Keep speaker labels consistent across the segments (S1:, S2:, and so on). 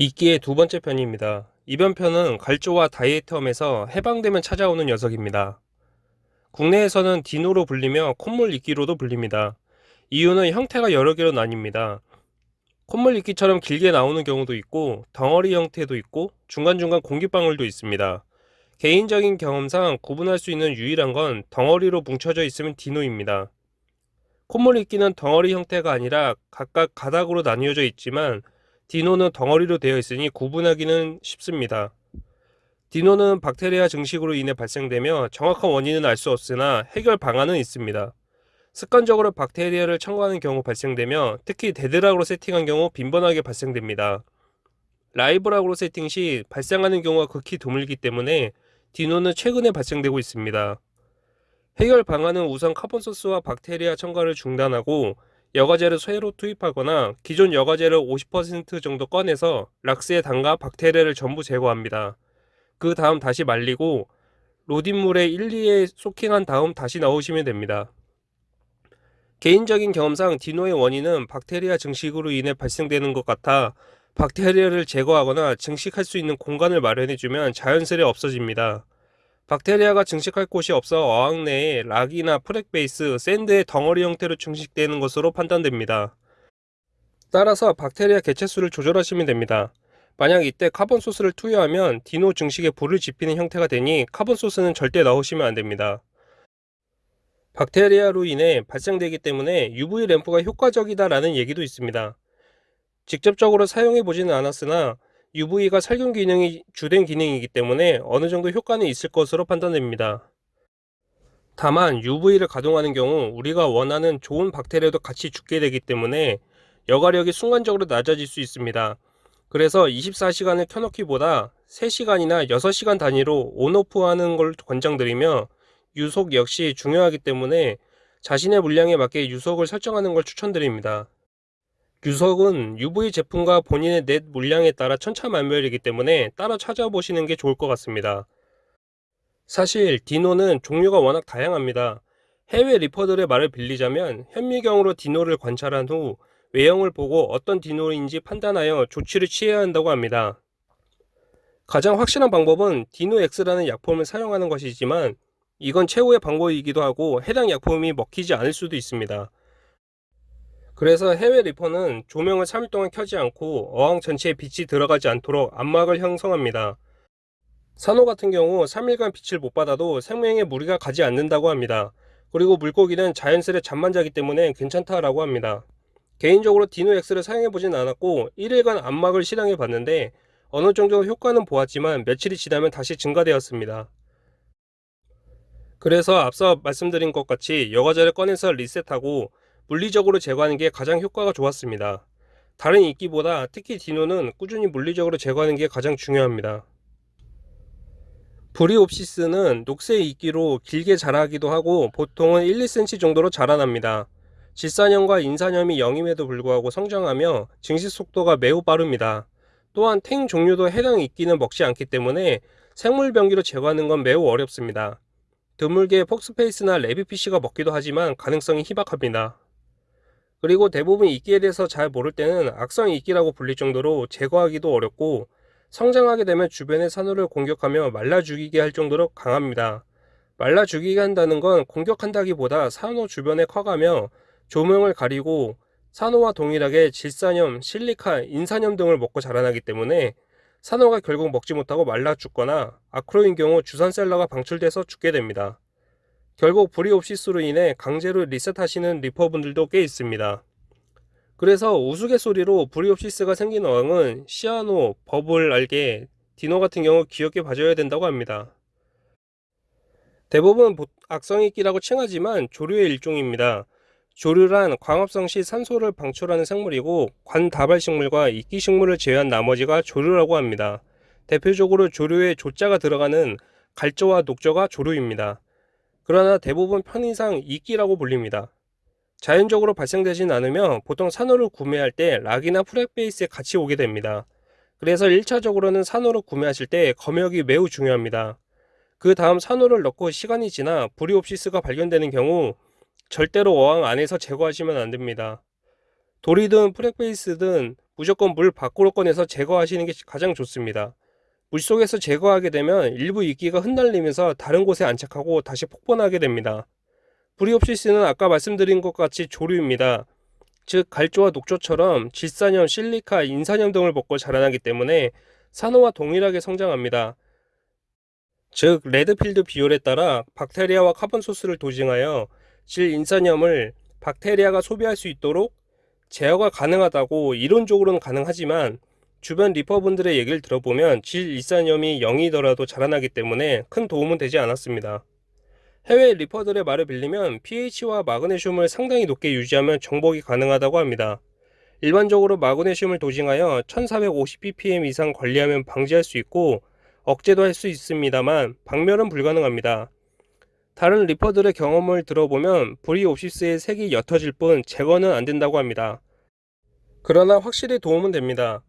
S1: 이끼의 두 번째 편입니다. 이번 편은 갈조와 다이에텀에서 해방되면 찾아오는 녀석입니다. 국내에서는 디노로 불리며 콧물 이끼로도 불립니다. 이유는 형태가 여러 개로 나뉩니다. 콧물 이끼처럼 길게 나오는 경우도 있고 덩어리 형태도 있고 중간중간 공기방울도 있습니다. 개인적인 경험상 구분할 수 있는 유일한 건 덩어리로 뭉쳐져 있으면 디노입니다. 콧물 이끼는 덩어리 형태가 아니라 각각 가닥으로 나뉘어져 있지만 dino는 덩어리로 되어 있으니 구분하기는 쉽습니다. dino는 박테리아 증식으로 인해 발생되며 정확한 원인은 알 수 없으나 해결 방안은 있습니다. 습관적으로 박테리아를 첨가하는 경우 발생되며 특히 dead rock으로 세팅한 경우 빈번하게 발생됩니다. live rock으로 세팅 시 발생하는 경우가 극히 드물기 때문에 dino는 최근에 발생되고 있습니다. 해결 방안은 우선 카본소스와 박테리아 첨가를 중단하고 여과제를 새로 투입하거나 기존 여과제를 50% 정도 꺼내서 락스에 담가 박테리아를 전부 제거합니다. 그 다음 다시 말리고 RODI 물에 1, 2일 soaking한 다음 다시 넣으시면 됩니다. 개인적인 경험상 dino의 원인은 박테리아 증식으로 인해 발생되는 것 같아 박테리아를 제거하거나 증식할 수 있는 공간을 마련해주면 자연스레 없어집니다. 박테리아가 증식할 곳이 없어 어항 내에 rock이나 frag base, sand의 덩어리 형태로 증식되는 것으로 판단됩니다. 따라서 박테리아 개체수를 조절하시면 됩니다. 만약 이때 carbon source를 투여하면 dino 증식에 불을 지피는 형태가 되니 carbon source는 절대 넣으시면 안 됩니다. 박테리아로 인해 발생되기 때문에 UV 램프가 효과적이다 라는 얘기도 있습니다. 직접적으로 사용해 보지는 않았으나 UV가 살균 기능이 주된 기능이기 때문에 어느 정도 효과는 있을 것으로 판단됩니다. 다만 UV를 가동하는 경우 우리가 원하는 좋은 박테리아도 같이 죽게 되기 때문에 여과력이 순간적으로 낮아질 수 있습니다. 그래서 24시간을 켜놓기보다 3시간이나 6시간 단위로 온오프 하는 걸 권장드리며 유속 역시 중요하기 때문에 자신의 물량에 맞게 유속을 설정하는 걸 추천드립니다. 유석은 UV 제품과 본인의 넷 물량에 따라 천차만별이기 때문에 따로 찾아보시는 게 좋을 것 같습니다. 사실 디노는 종류가 워낙 다양합니다. 해외 리퍼들의 말을 빌리자면 현미경으로 디노를 관찰한 후 외형을 보고 어떤 디노인지 판단하여 조치를 취해야 한다고 합니다. 가장 확실한 방법은 디노X라는 약품을 사용하는 것이지만 이건 최후의 방법이기도 하고 해당 약품이 먹히지 않을 수도 있습니다. 그래서 해외 리퍼는 조명을 3일 동안 켜지 않고 어항 전체에 빛이 들어가지 않도록 암막을 형성합니다. 산호 같은 경우 3일간 빛을 못 받아도 생명에 무리가 가지 않는다고 합니다. 그리고 물고기는 자연스레 잠만 자기 때문에 괜찮다라고 합니다. 개인적으로 디노엑스를 사용해보진 않았고 1일간 암막을 실행해 봤는데 어느 정도 효과는 보았지만 며칠이 지나면 다시 증가되었습니다. 그래서 앞서 말씀드린 것 같이 여과제를 꺼내서 리셋하고 물리적으로 제거하는 게 가장 효과가 좋았습니다. 다른 이끼보다 특히 디노는 꾸준히 물리적으로 제거하는 게 가장 중요합니다. 브리옵시스는 녹색 이끼로 길게 자라기도 하고 보통은 1, 2cm 정도로 자라납니다. 질산염과 인산염이 영임에도 불구하고 성장하며 증식 속도가 매우 빠릅니다. 또한 탱 종류도 해당 이끼는 먹지 않기 때문에 생물 병기로 제거하는 건 매우 어렵습니다. 드물게 폭스페이스나 레비피쉬가 먹기도 하지만 가능성이 희박합니다. 그리고 대부분 이끼에 대해서 잘 모를 때는 악성 이끼라고 불릴 정도로 제거하기도 어렵고 성장하게 되면 주변의 산호를 공격하며 말라 죽이게 할 정도로 강합니다. 말라 죽이게 한다는 건 공격한다기보다 산호 주변에 커가며 조명을 가리고 산호와 동일하게 질산염, 실리카, 인산염 등을 먹고 자라나기 때문에 산호가 결국 먹지 못하고 말라 죽거나 아크로인 경우 주산셀러가 방출돼서 죽게 됩니다. 결국 브리옵시스로 인해 강제로 리셋하시는 리퍼분들도 꽤 있습니다. 그래서 우스갯소리로 bryopsis가 생긴 어항은 cyano, bubble algae, dino 같은 경우 귀엽게 봐줘야 된다고 합니다. 대부분 악성이끼라고 칭하지만 조류의 일종입니다. 조류란 광합성 시 산소를 방출하는 생물이고 관다발식물과 이끼식물을 제외한 나머지가 조류라고 합니다. 대표적으로 조류에 조자가 들어가는 갈조와 녹조가 조류입니다. 그러나 대부분 편의상 이끼라고 불립니다. 자연적으로 발생되진 않으며 보통 산호를 구매할 때 rock이나 frag base에 같이 오게 됩니다. 그래서 1차적으로는 산호를 구매하실 때 검역이 매우 중요합니다. 그 다음 산호를 넣고 시간이 지나 bryopsis가 발견되는 경우 절대로 어항 안에서 제거하시면 안됩니다. 돌이든 frag base든 무조건 물 밖으로 꺼내서 제거하시는 게 가장 좋습니다. 물속에서 제거하게 되면 일부 이끼가 흩날리면서 다른 곳에 안착하고 다시 폭번하게 됩니다. bryopsis는 아까 말씀드린 것 같이 조류입니다. 즉 갈조와 녹조처럼 질산염, 실리카, 인산염 등을 먹고 자라나기 때문에 산호와 동일하게 성장합니다. 즉 레드필드 비율에 따라 박테리아와 carbon source를 dosing하여 질 인산염을 박테리아가 소비할 수 있도록 제어가 가능하다고 이론적으로는 가능하지만 주변 reefer분들의 얘기를 들어보면 질 인산염이 0이더라도 자라나기 때문에 큰 도움은 되지 않았습니다. 해외 리퍼들의 말을 빌리면 pH와 마그네슘을 상당히 높게 유지하면 정복이 가능하다고 합니다. 일반적으로 마그네슘을 도징하여 1450ppm 이상 관리하면 방지할 수 있고 억제도 할 수 있습니다만 박멸은 불가능합니다. 다른 리퍼들의 경험을 들어보면 브리옵시스의 색이 옅어질 뿐 제거는 안 된다고 합니다. 그러나 확실히 도움은 됩니다.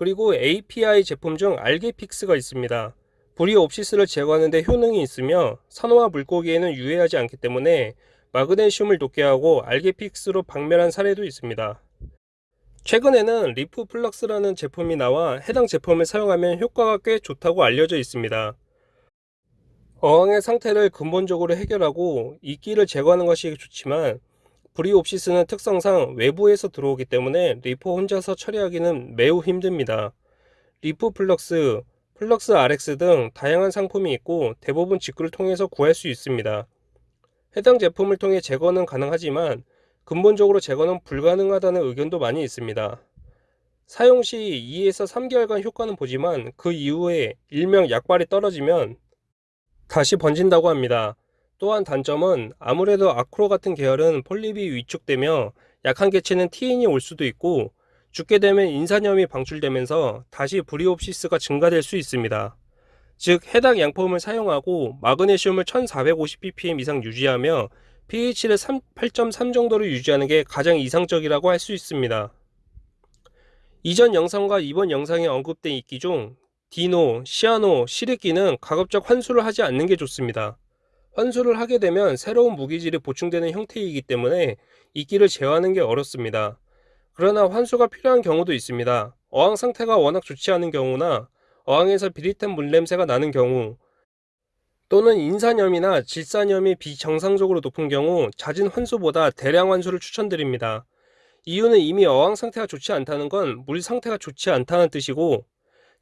S1: 그리고 API 제품 중 알게픽스가 있습니다. bryopsis를 제거하는 데 효능이 있으며 산호와 물고기에는 유해하지 않기 때문에 마그네슘을 높게 하고 AlgaeFix로 박멸한 사례도 있습니다. 최근에는 Reef Flux라는 제품이 나와 해당 제품을 사용하면 효과가 꽤 좋다고 알려져 있습니다. 어항의 상태를 근본적으로 해결하고 이끼를 제거하는 것이 좋지만 bryopsis는 특성상 외부에서 들어오기 때문에 reefer 혼자서 처리하기는 매우 힘듭니다. Reef Flux, Flux RX 등 다양한 상품이 있고 대부분 직구를 통해서 구할 수 있습니다. 해당 제품을 통해 제거는 가능하지만 근본적으로 제거는 불가능하다는 의견도 많이 있습니다. 사용 시 2에서 3개월간 효과는 보지만 그 이후에 일명 약발이 떨어지면 다시 번진다고 합니다. 또한 단점은 아무래도 acro 같은 계열은 폴립이 위축되며 약한 개체는 TN이 올 수도 있고 죽게 되면 인산염이 방출되면서 다시 bryopsis가 증가될 수 있습니다. 즉 해당 약품을 사용하고 마그네슘을 1450ppm 이상 유지하며 pH를 8.3 정도로 유지하는 게 가장 이상적이라고 할 수 있습니다. 이전 영상과 이번 영상에 언급된 이끼 중 dino, cyano, 실이끼는 가급적 환수를 하지 않는 게 좋습니다. 환수를 하게 되면 새로운 무기질이 보충되는 형태이기 때문에 이끼를 제어하는 게 어렵습니다. 그러나 환수가 필요한 경우도 있습니다. 어항 상태가 워낙 좋지 않은 경우나 어항에서 비릿한 물냄새가 나는 경우 또는 인산염이나 질산염이 비정상적으로 높은 경우 잦은 환수보다 대량 환수를 추천드립니다. 이유는 이미 어항 상태가 좋지 않다는 건 물 상태가 좋지 않다는 뜻이고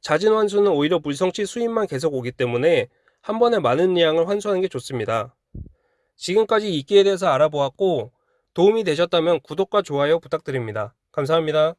S1: 잦은 환수는 오히려 물성치 수입만 계속 오기 때문에 한 번에 많은 양을 환수하는 게 좋습니다. 지금까지 이끼에 대해서 알아보았고 도움이 되셨다면 구독과 좋아요 부탁드립니다. 감사합니다.